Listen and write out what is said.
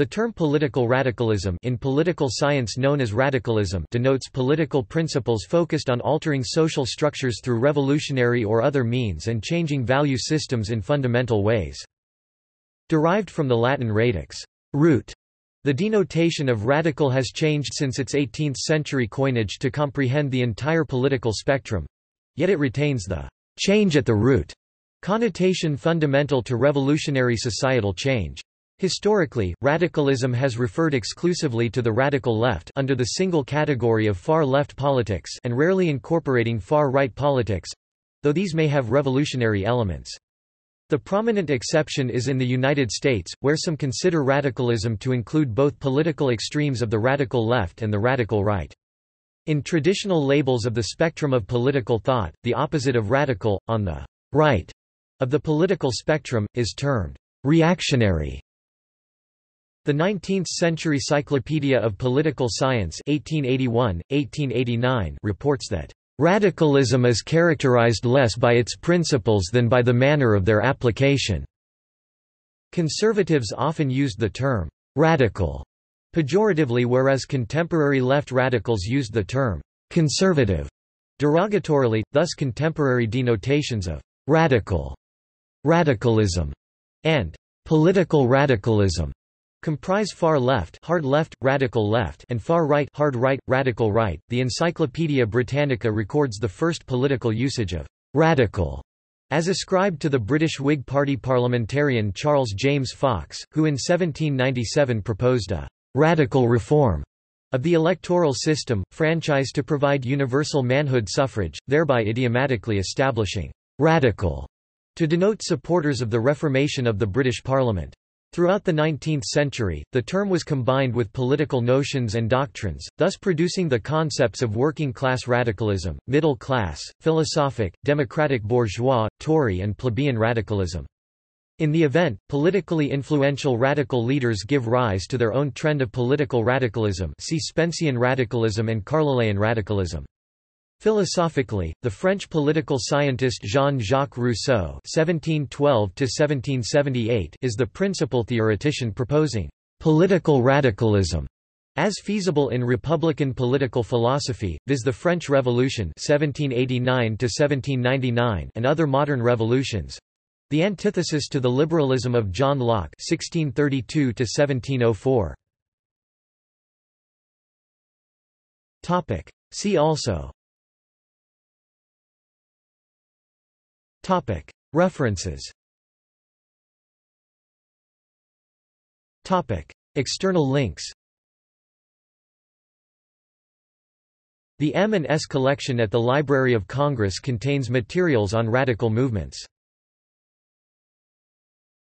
The term political radicalism in political science known as radicalism denotes political principles focused on altering social structures through revolutionary or other means and changing value systems in fundamental ways. Derived from the Latin radix root, the denotation of radical has changed since its 18th-century coinage to comprehend the entire political spectrum, yet it retains the change at the root connotation fundamental to revolutionary societal change. Historically, radicalism has referred exclusively to the radical left under the single category of far-left politics and rarely incorporating far-right politics—though these may have revolutionary elements. The prominent exception is in the United States, where some consider radicalism to include both political extremes of the radical left and the radical right. In traditional labels of the spectrum of political thought, the opposite of radical, on the right of the political spectrum, is termed reactionary. The 19th-century Cyclopedia of Political Science 1881, 1889 reports that, "...radicalism is characterized less by its principles than by the manner of their application." Conservatives often used the term, "...radical," pejoratively whereas contemporary left radicals used the term, "...conservative," derogatorily, thus contemporary denotations of "...radical," "...radicalism," and "...political radicalism." Comprise far left, hard left, radical left, and far right, hard right, radical right. The Encyclopaedia Britannica records the first political usage of radical as ascribed to the British Whig Party parliamentarian Charles James Fox, who in 1797 proposed a radical reform of the electoral system, franchise to provide universal manhood suffrage, thereby idiomatically establishing radical to denote supporters of the reformation of the British Parliament. Throughout the 19th century, the term was combined with political notions and doctrines, thus producing the concepts of working-class radicalism, middle class, philosophic, democratic bourgeois, Tory and plebeian radicalism. In the event, politically influential radical leaders give rise to their own trend of political radicalism see Spencean radicalism and Carlilean radicalism. Philosophically, the French political scientist Jean-Jacques Rousseau (1712–1778) is the principal theoretician proposing political radicalism as feasible in republican political philosophy, viz. the French Revolution (1789–1799) and other modern revolutions. The antithesis to the liberalism of John Locke (1632–1704). Topic. See also. References. External links. The M&S collection at the Library of Congress contains materials on radical movements